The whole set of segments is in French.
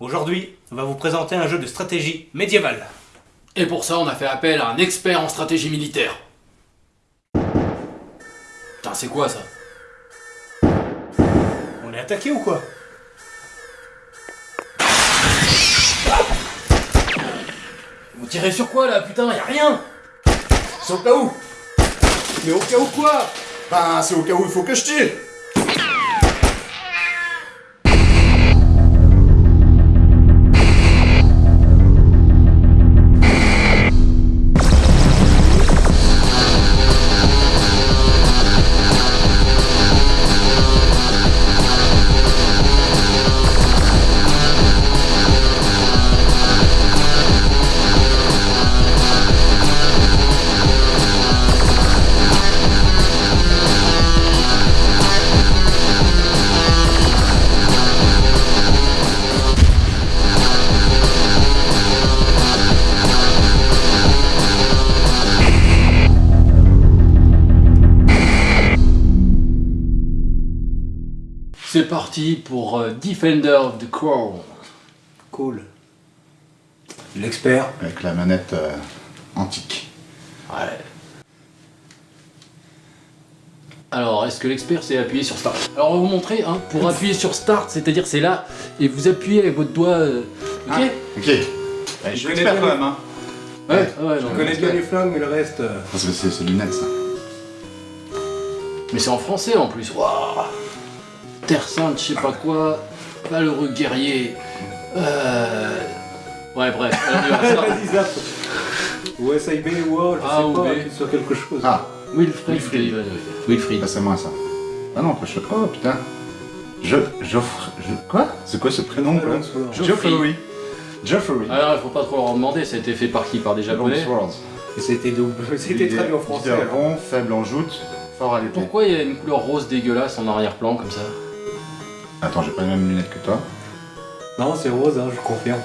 Aujourd'hui, on va vous présenter un jeu de stratégie médiévale. Et pour ça, on a fait appel à un expert en stratégie militaire. Putain, c'est quoi ça? On est attaqué ou quoi? Vous tirez sur quoi là, putain? Y'a rien! C'est au cas où! Mais au cas où quoi? Ben, c'est au cas où il faut que je tire parti pour euh, Defender of the Crown. Cool. L'expert. Avec la manette euh, antique. Ouais. Alors, est-ce que l'expert s'est appuyé sur Start? Alors, on va vous montrer, hein, pour appuyer sur Start, c'est-à-dire c'est là, et vous appuyez avec votre doigt... euh, ok? Ah, ok. Je suis connais bien quand même, hein. Ouais, ouais, non, Je connais bien les flingues, mais le reste. euh, Parce que c'est c'est lunettes, ça. Mais c'est en français en plus. Waouh Terre Sainte, je sais pas quoi. Valeureux guerrier. Euh... Ouais, bref. on y va, ça. Ou SIB ou A, je A ou sais pas, sur quelque chose. Ah, Wilfried. Wilfried. Wilfried. bah, c'est moi, ça. Ah non, pas je... Oh, putain. Je... J'offre... Je... Quoi? C'est quoi ce prénom, quoi? Longsword. Geoffrey. Geoffrey. Alors, il faut pas trop leur demander, ça a été fait par qui? Par des japonais? C'était double. C'était traduit en français. Rond, faible en joute, fort à l'épée. Pourquoi il y a une couleur rose dégueulasse en arrière-plan comme ça? Attends, j'ai pas les mêmes lunettes que toi. Non, c'est rose, hein, je confirme.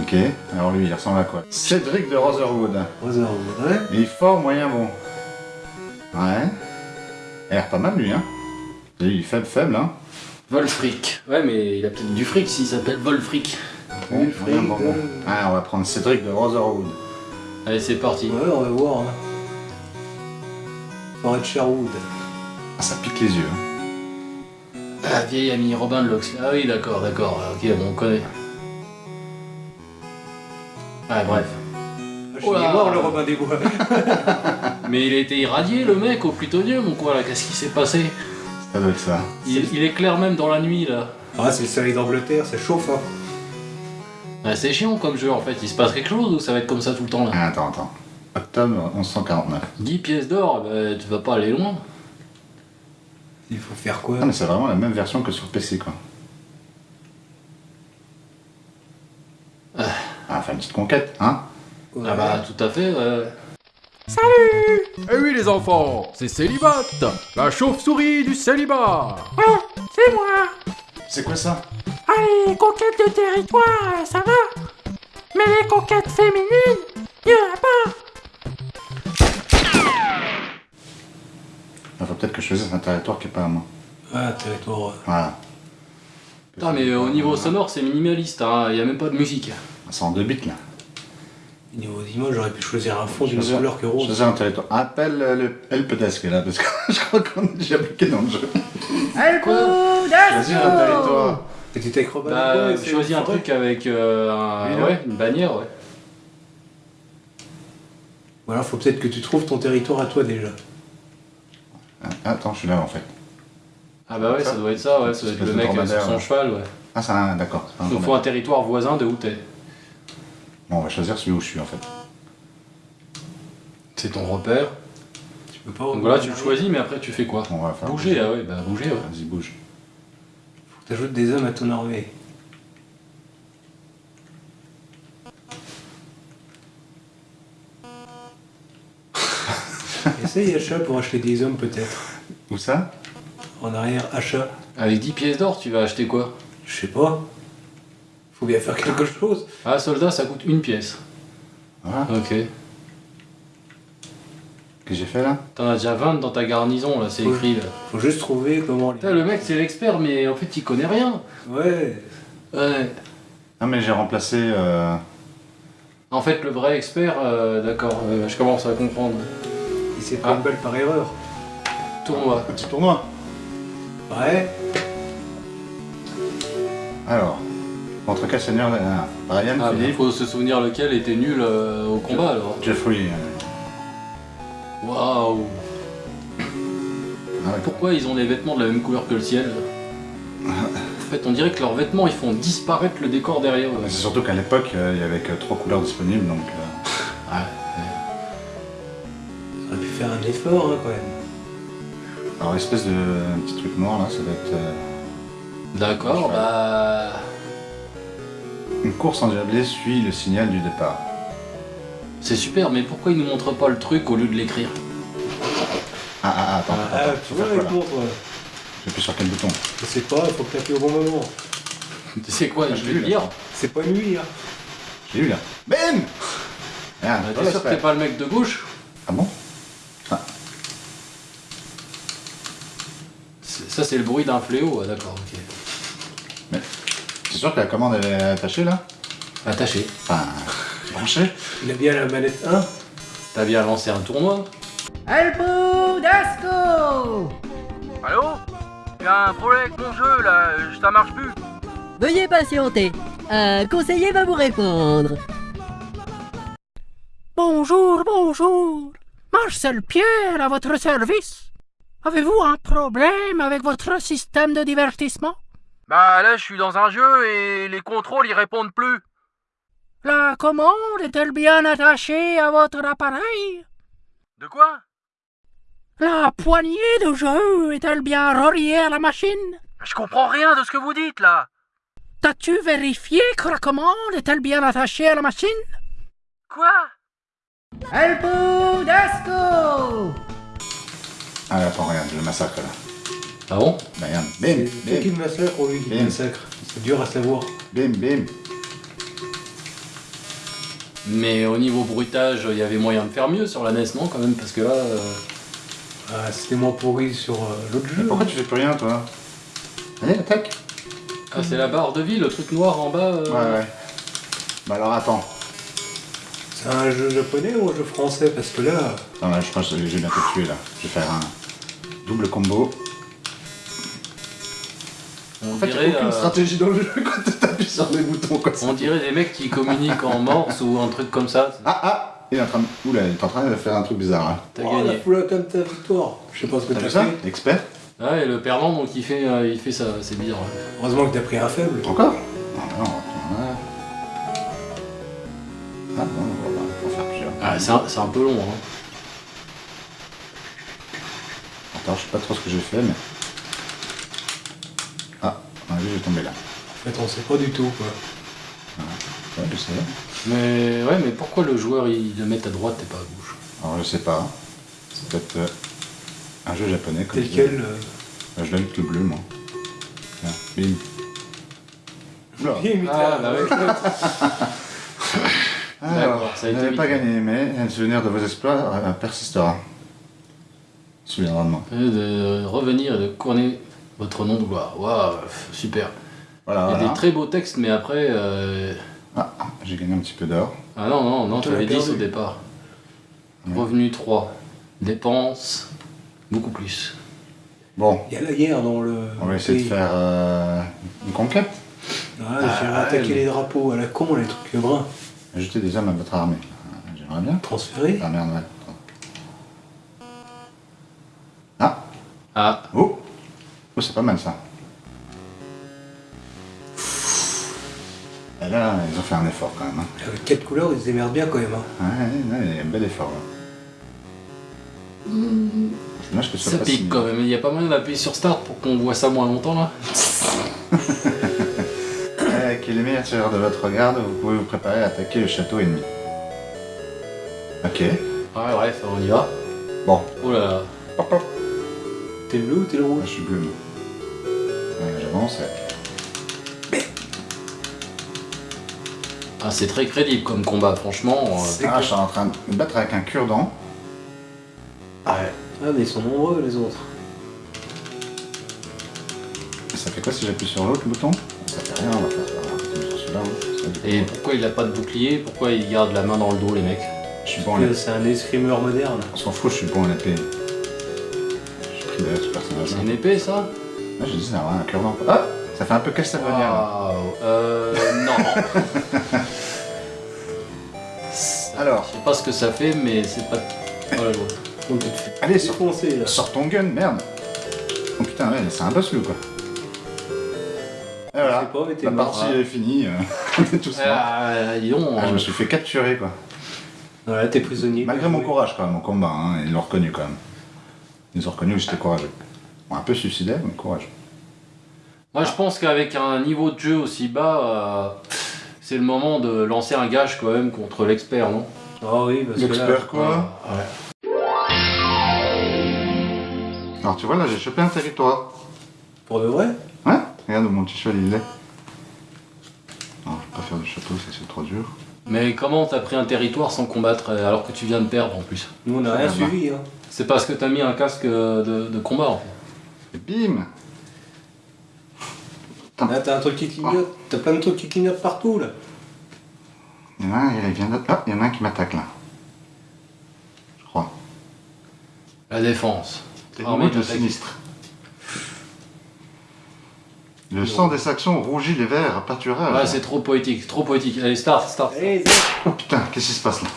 Ok, alors lui, il ressemble à quoi? Cédric de Rotherwood. Rose, ouais. Il est fort, moyen, bon. Ouais. Il a l'air pas mal, lui, hein. Il est faible, faible, hein. Volfric. Ouais, mais il a peut-être du fric s'il s'appelle Volfric. Bon, moyen, bon, bon. euh. Ah, on va prendre Cédric de Rotherwood. Allez, c'est parti. Ouais, on va voir. Hein. Forêt de Sherwood. Ah, ça pique les yeux. hein. Ah, vieil ami Robin de Loxley. Ah oui, d'accord, d'accord. Ok, bon, on connaît. Ouais, bref. Je suis Oh mort, le Robin des Bois. Mais il a été irradié, le mec, au plutonium ou quoi, là Qu'est-ce qui s'est passé? Ça doit être ça. il, il éclaire même dans la nuit, là. ah, c'est le soleil d'Angleterre, ça chauffe. Hein. Ah, c'est chiant comme jeu, en fait. Il se passe quelque chose ou ça va être comme ça tout le temps, là? Ah, attends, attends. Octobre 1149. 10 pièces d'or, bah, tu vas pas aller loin. Il faut faire quoi Ah, mais c'est vraiment la même version que sur PC, quoi. Ah. Ah, enfin, une petite conquête, hein Ouais. Ah bah, tout à fait, ouais. Eh oui les enfants, c'est Célibat, la chauve-souris du célibat. C'est moi C'est quoi ça Allez, conquête de territoire, ça va Mais les conquêtes féminines, y en a pas peut-être que je choisisse un territoire qui est pas à moi. Ah, territoire. euh, Voilà. Putain, mais au niveau sonore, c'est minimaliste, hein. Il y a même pas de musique. C'est en deux bits, là. Niveau d'image, j'aurais pu choisir un fond d'une couleur que rose. Choisir un territoire. Appelle euh, le helpdesk, là, parce que je crois qu'on est déjà bloqué dans le jeu. Quoi Choisir un territoire. Petit avec Robin Bah, des et choisis un truc avec euh, un- ouais, une bannière, ouais. Ou alors, faut peut-être que tu trouves ton territoire à toi déjà. Ah, Attends, je suis là, en fait. Ah bah ouais, ça doit être ça, ouais, ça doit être le mec euh, sur son cheval, ouais. Ah, un... D'accord. Donc faut un territoire voisin de où t'es. Bon, on va choisir celui où je suis, en fait. C'est ton repère. Tu peux pas. Donc voilà, tu le choisis, mais après tu fais quoi? On va faire Bouger, ah ouais, bah bouger, ouais. Vas-y, bouge. Faut que t'ajoutes des hommes à ton armée. Essaye achat pour acheter des hommes peut-être. Où ça? En arrière, achat. Avec 10 pièces d'or, tu vas acheter quoi? Je sais pas. Faut bien faire quelque chose. Ah, soldat, ça coûte une pièce. Voilà. Ok. Qu'est-ce que j'ai fait, là? T'en as déjà 20 dans ta garnison, là, c'est écrit, là. Faut juste trouver comment. Putain, le mec, c'est l'expert, mais en fait, il connaît rien. Ouais. Ouais. Ah, mais j'ai remplacé. Euh... En fait, le vrai expert, euh, d'accord, euh, je commence à comprendre. Il s'est Ah. par erreur. Tournoi. Petit tournoi. Ouais. Alors, contre quel seigneur ah, Ryan, Ah, Philippe, faut se souvenir lequel était nul euh, au combat alors. Jeffrey. euh, Waouh Ah ouais. Pourquoi ils ont des vêtements de la même couleur que le ciel En fait, on dirait que leurs vêtements ils font disparaître le décor derrière C'est surtout qu'à l'époque, euh, il y avait que trois couleurs disponibles, donc. euh, Ouais. Effort hein, quand même. Alors, espèce de petit truc noir là, ça va être. euh, D'accord, bah. Une course endiablée suit le signal du départ. C'est super, mais pourquoi ils nous montrent pas le truc au lieu de l'écrire? Ah, ah, ah, attends, Ah, attends, tu vois là toi. J'appuie sur quel bouton? Je sais pas, il faut que t'appuies au bon moment. Tu sais quoi, Ah, je vais vu, dire. C'est pas lui, hein. J'ai eu là. Bim Regarde, Ah, voilà, T'es sûr que t'es pas le mec de gauche Ah bon? Ça, c'est le bruit d'un fléau, ah, d'accord, ok. C'est sûr que la commande elle est attachée là? Attaché. Enfin, branchée Il a bien la manette 1. T'as bien lancé un tournoi Alpo Dasco Allô? Il y a un problème avec mon jeu là, ça marche plus. Veuillez patienter. Un conseiller va vous répondre. Bonjour, bonjour. Marcel Pierre à votre service. Avez-vous un problème avec votre système de divertissement? Bah là je suis dans un jeu et les contrôles ils répondent plus. La commande est-elle bien attachée à votre appareil? De quoi? La poignée de jeu est-elle bien reliée à la machine? Je comprends rien de ce que vous dites là. T'as-tu vérifié que la commande est-elle bien attachée à la machine? Quoi? Dasco Ah, attends, regarde, je le massacre là. Ah bon? Bah, regarde, bim, C'est qui bim, le massacre? Ou lui qui Bim. le massacre C'est dur à savoir. bim, bim. Mais au niveau bruitage, il y avait moyen de faire mieux sur la NES, non, quand même? Parce que là. euh, Ah, c'était moins pourri sur euh, l'autre Mais jeu. pourquoi tu fais plus rien toi? Allez, attaque Ah, c'est la barre de vie, le truc noir en bas euh, Ouais, ouais. Bah alors attends. C'est un jeu japonais ou un jeu français? Parce que là, Non, là, je pense que j'ai bientôt tué là. Je vais faire un double combo. On En fait, il dirait, n'y a aucune euh, stratégie dans le jeu quand tu appuies sur les boutons quoi. on dirait des mecs qui communiquent en morse ou un truc comme ça. Ah, ah Il est en train de... Oula, il est en train de faire un truc bizarre là. T'as oh, la gagné. foule comme ta victoire. Je sais pas ce que T'as ça fait. Expert Ah, et le perdant, donc il fait, euh, il fait ça, c'est bizarre. Heureusement que t'as pris un faible. Encore Non, non, on va prendre un. Ah bon, on va, on va faire plusieurs. Ah, c'est un, c'est un peu long, hein. Attends, je sais pas trop ce que j'ai fait, mais. Ah, on a vu, j'ai tombé là. En fait, on sait pas du tout quoi. Ouais, je sais. Mais ouais, mais pourquoi le joueur il le met à droite et pas à gauche? Alors, je sais pas. C'est peut-être euh, un jeu japonais comme Tel quel. euh, Euh, Je l'aime le bleu, moi. Tiens, bim. Oula. Ah, il bah t'a- Alors, D'accord, ça n'avez pas gagné, mais un souvenir de vos exploits euh, persistera. Souviendra de moi. Et De revenir et de couronner votre nom de gloire. Waouh, super. Voilà, Il y a voilà. des très beaux textes, mais après. euh, Ah, j'ai gagné un petit peu d'or. Ah non, non, non, Tu avais l'as 10 au départ. Ouais. Revenu 3. Dépenses, beaucoup plus. Bon, Il y a la guerre dans le. on va essayer de faire euh, une conquête. Ah, Ah, ouais. les drapeaux à la con, les trucs bruns. Ajouter des hommes à votre armée. Euh, J'aimerais bien. Transférés. Ah merde, ouais. Ah, oh Oh, c'est pas mal ça. Et là, ils ont fait un effort quand même. Hein. Avec quatre couleurs, ils se démerdent bien quand même. Hein. Ouais, ouais, il y a un bel effort là. C'est dommage que ça pique quand même. Il n'y a pas moyen d'appuyer sur Start pour qu'on voit ça moins longtemps là. Eh, qui est les meilleurs tireurs de votre garde, vous pouvez vous préparer à attaquer le château ennemi. Ok. Ouais, bref, on y va. Bon. Oh là là. T'es le bleu ou t'es le rouge je suis bleu, moi. Ouais, J'avance. Ah, c'est très crédible comme combat, franchement. euh, C'est Ah, je suis en train de me battre avec un cure-dent. Ah, mais ils sont nombreux les autres. Ça fait quoi si j'appuie sur l'autre bouton? Ça fait rien, on va faire sur celui-là. hein. Et pourquoi il a pas de bouclier? Pourquoi il garde la main dans le dos, les mecs? Je suis bon. C'est un escrimeur moderne. On s'en fout, je suis bon en épée. J'ai pris là, ce personnage. C'est une épée, ça j'ai dit, ça a un cœur d'enfant. Ah Ça fait un peu Castlevania. là. Waouh Euh. Non. Alors, Je sais pas ce que ça fait, mais c'est pas. Je fait allez, sors, défoncer là. sors ton gun, merde. Oh putain, ouais, c'est un boss, lui, quoi. Et voilà, Je pas, mais la mort. partie est finie. euh, On est tous morts. Ah, dis. Ah, je me suis fait capturer, quoi. Voilà, t'es prisonnier. Malgré mon courage, quand même, au combat, hein, ils l'ont reconnu, quand même. Ils ont reconnu que j'étais courageux. Bon, un peu suicidaire, mais courage. Moi, je pense qu'avec un niveau de jeu aussi bas, euh, c'est le moment de lancer un gage quand même contre l'expert, non? Ah oui, parce que. L'expert, quoi? Ouais. Alors, tu vois, là, j'ai chopé un territoire. Pour de vrai? Ouais Regarde où mon petit cheval, il est. Non, je vais pas faire du château, ça, c'est trop dur. Mais comment t'as pris un territoire sans combattre euh, alors que tu viens de perdre en plus Nous, on n'a rien suivi. Hein. C'est parce que t'as mis un casque euh, de, de combat en fait. Et bim Là, t'as un truc qui clignote. T'as plein de trucs qui clignotent partout là. Il y en a un, il vient de... Ah, il y en a un qui m'attaque, là. Je crois. La défense. T'es de sinistre. Le sang des Saxons rougit les vers à pâturage. Ouais, c'est trop poétique, trop poétique. Allez, start, start. Allez, Oh putain, qu'est-ce qui se passe là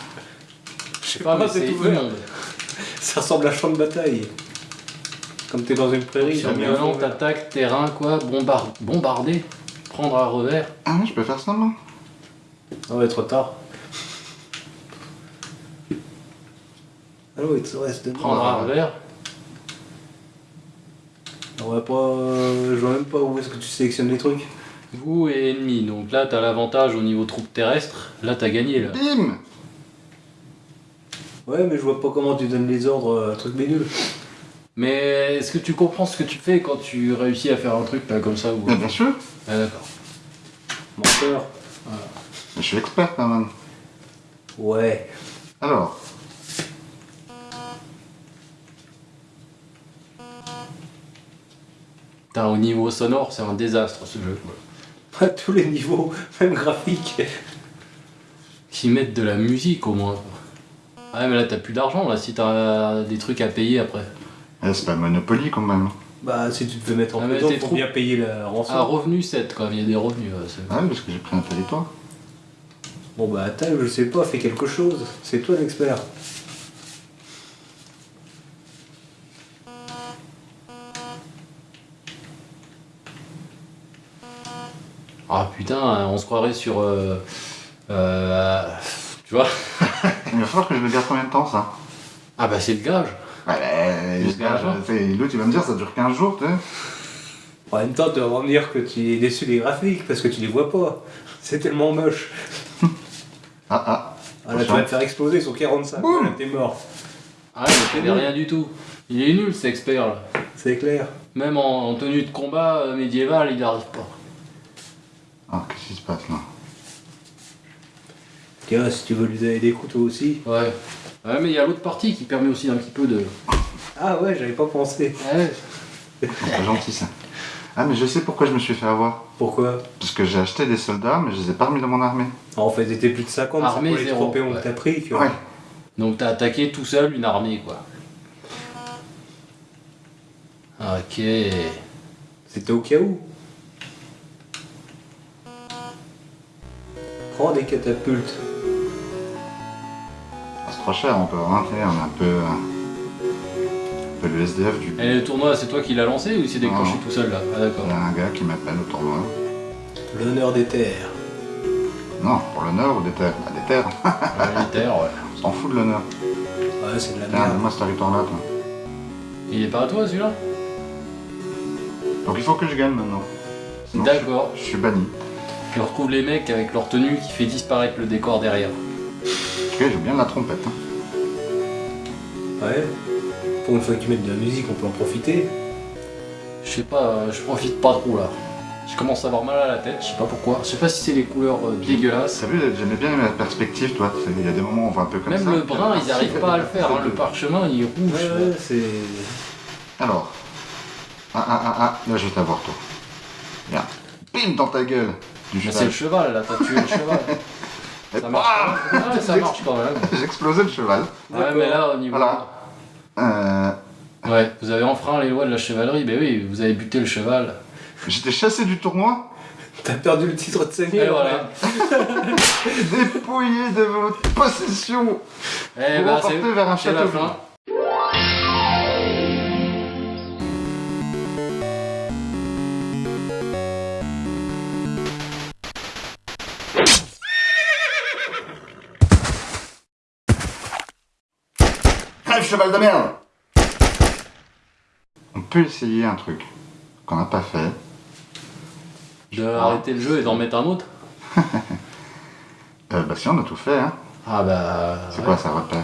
je sais pas, pas, mais c'est c'est tout vert. immonde. Ça ressemble à champ de bataille. Comme t'es dans une prairie, Sur vert. t'attaques, terrain, quoi, bombard... bombarder, prendre à revers. Ah ouais, je peux faire ça, moi Ah ouais, trop tard. Ah oui, il te reste de Prendre à revers. On va pas. euh, Je vois même pas où est-ce que tu sélectionnes les trucs. Vous et ennemi. Donc là, t'as l'avantage au niveau troupes terrestres. Là, t'as gagné, là. Bim Ouais, mais je vois pas comment tu donnes les ordres à un truc bénul. Mais est-ce que tu comprends ce que tu fais quand tu réussis à faire un truc là comme ça ou... Bien sûr Ah, d'accord. Menteur. Je suis expert quand même. Ouais. Alors. Putain, au niveau sonore, c'est un désastre ce jeu. À tous les niveaux, même graphique. Qu'ils mettent de la musique au moins. Ah ouais, mais là, t'as plus d'argent là si t'as des trucs à payer après. Eh, c'est pas Monopoly quand même. Bah, si tu te veux mettre en Ah, prison, faut trop- bien payer la rançon. Ah, revenu 7 quand même, il y a des revenus. Ah parce que j'ai pris un territoire. Bon bah attends, je sais pas, fais quelque chose. C'est toi l'expert. Ah putain, on se croirait sur. euh, euh, tu vois Il va falloir que je le garde combien de temps ça? Ah bah c'est le gage. Ouais, bah, je fais- L'autre il va me dire ça dure 15 jours, tu sais. En même temps, tu vas me dire que tu es déçu des graphiques parce que tu les vois pas. C'est tellement moche. Ah ah. Ah là, tu vas te faire exploser sur 45. Boum. T'es mort. Ah mais il fait rien du tout. Il est nul cet expert là. C'est clair. Même en, en tenue de combat euh, médiévale, il arrive pas. Ah, qu'est-ce qui se passe là Tiens, si tu veux lui donner des couteaux aussi. Ouais. Ouais mais il y a l'autre partie qui permet aussi un petit peu de. Ah ouais, j'avais pas pensé. Ouais. C'est pas gentil ça. Ah, mais je sais pourquoi je me suis fait avoir. Pourquoi Parce que j'ai acheté des soldats, mais je les ai pas remis dans mon armée. En fait, t'étais plus de 50, c'est Armée pour les zéro, ouais. t'as pris. Que... Ouais. Donc t'as attaqué tout seul une armée quoi. Ok. C'était au cas où. Prends des catapultes. Ah, c'est trop cher, on peut rentrer, on est un peu. euh, un peu le SDF du. Et le tournoi, c'est toi qui l'as lancé ou il s'est déclenché Non. tout seul là? Ah d'accord. Il y a un gars qui m'appelle au tournoi. L'honneur des terres. Non, pour l'honneur ou des terres? Bah, des terres. Ouais. On s'en fout de l'honneur. Ouais, c'est de la merde. donne-moi ce territoire-là, toi. Il est pas à toi celui-là? Donc il faut que je gagne maintenant. Je suis- D'accord. Je suis banni. Tu retrouves les mecs avec leur tenue qui fait disparaître le décor derrière. Ok, j'ai bien la trompette. hein. Ouais. Pour une fois qu'ils mettent de la musique, on peut en profiter. Je sais pas, euh, je profite pas trop là. Je commence à avoir mal à la tête, je sais pas pourquoi. Je sais pas si c'est les couleurs euh, dégueulasses. T'as vu, j'aimais bien la perspective, toi. Il y a des moments où on voit un peu comme Même ça. le puis brun, ils arrivent pas à le faire. hein. Le parchemin, il est rouge. Ouais, ouais, c'est. Alors. Ah, ah, ah, ah, là je vais t'avoir, toi. Viens. Bim dans ta gueule. Du Mais c'est le cheval. là, t'as tué le cheval. Et Ça marche bah, quand même. Ouais, ça marche quand même. J'ai explosé le cheval. Ouais, mais là, au niveau. Voilà. Euh, Ouais, vous avez enfreint les lois de la chevalerie. Ben oui, vous avez buté le cheval. J'étais chassé du tournoi, T'as perdu le titre de seigneur. Et voilà. dépouillé de votre possession. Eh Vous repartez c'est vers un château. Cheval de merde On peut essayer un truc qu'on n'a pas fait. De arrêter le jeu et d'en mettre un autre. Euh, bah si, on a tout fait, hein. Ah bah. C'est ouais. quoi ça repère?